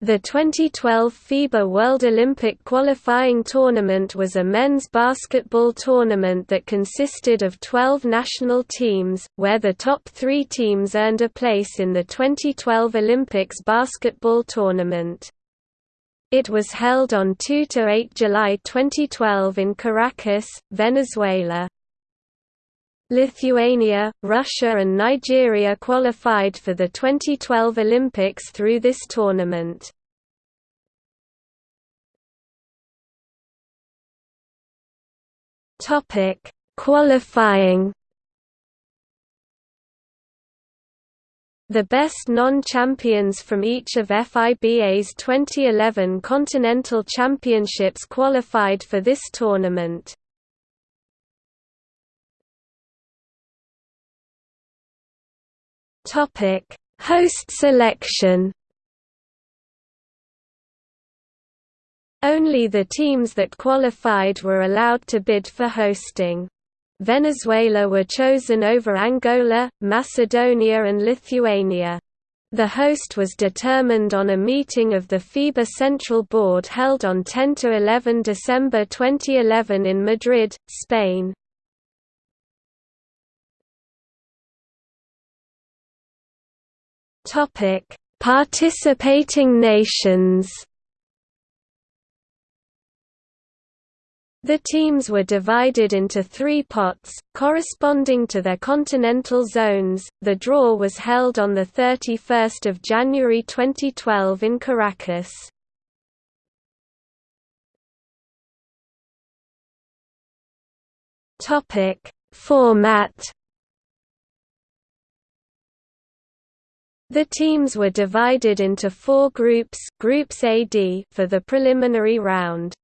The 2012 FIBA World Olympic qualifying tournament was a men's basketball tournament that consisted of 12 national teams, where the top three teams earned a place in the 2012 Olympics basketball tournament. It was held on 2–8 July 2012 in Caracas, Venezuela. Lithuania, Russia and Nigeria qualified for the 2012 Olympics through this tournament. Topic: Qualifying The best non-champions from each of FIBA's 2011 Continental Championships qualified for this tournament. Topic: Host selection. Only the teams that qualified were allowed to bid for hosting. Venezuela were chosen over Angola, Macedonia and Lithuania. The host was determined on a meeting of the FIBA Central Board held on 10–11 December 2011 in Madrid, Spain. Topic: Participating nations. The teams were divided into three pots, corresponding to their continental zones. The draw was held on the 31st of January 2012 in Caracas. Topic: Format The teams were divided into four groups groups AD for the preliminary round.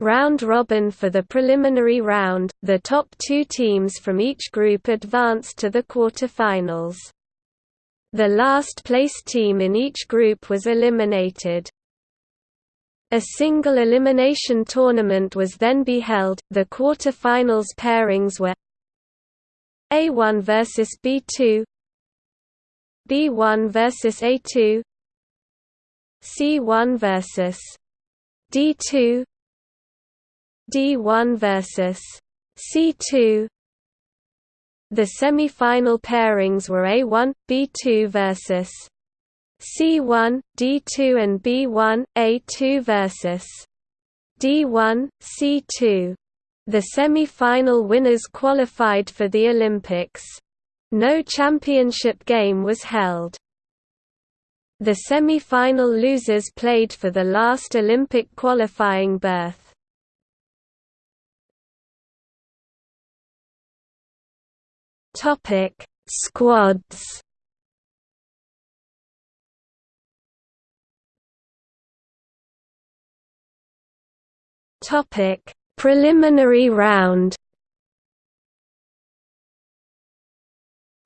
Round robin for the preliminary round, the top two teams from each group advanced to the quarterfinals. The last place team in each group was eliminated. A single elimination tournament was then be held. The quarterfinals pairings were A1 versus B2, B1 versus A2 C1 versus D2 D1 versus C2 The semi-final pairings were A1, B2 versus C1, D2 and B1, A2 versus D1, C2. The semi-final winners qualified for the Olympics. No championship game was held. The semi-final losers played for the last Olympic qualifying berth. Topic: Squads. Topic: Preliminary round.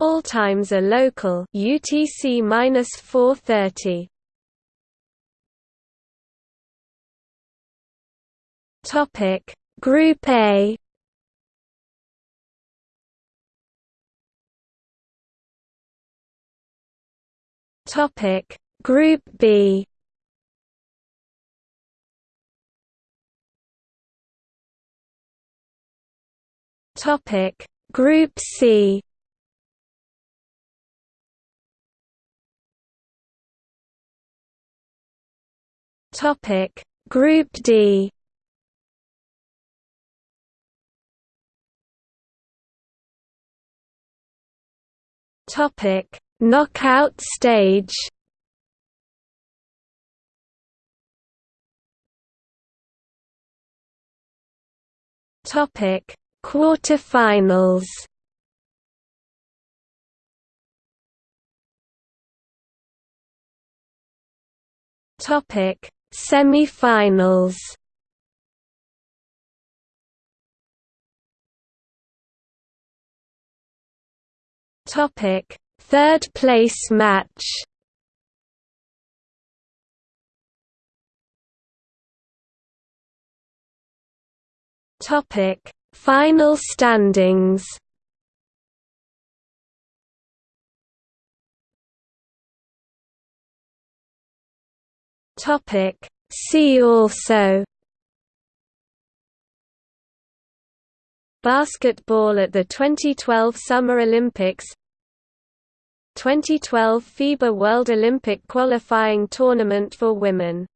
All times are local. UTC minus 430. Topic. Group A. Topic. Group B. Topic. Group C Topic. Group D. Topic. Knockout stage. Topic. Quarterfinals. Topic Semi-finals Topic: Third place match. Topic: Final standings. Topic. See also Basketball at the 2012 Summer Olympics 2012 FIBA World Olympic Qualifying Tournament for Women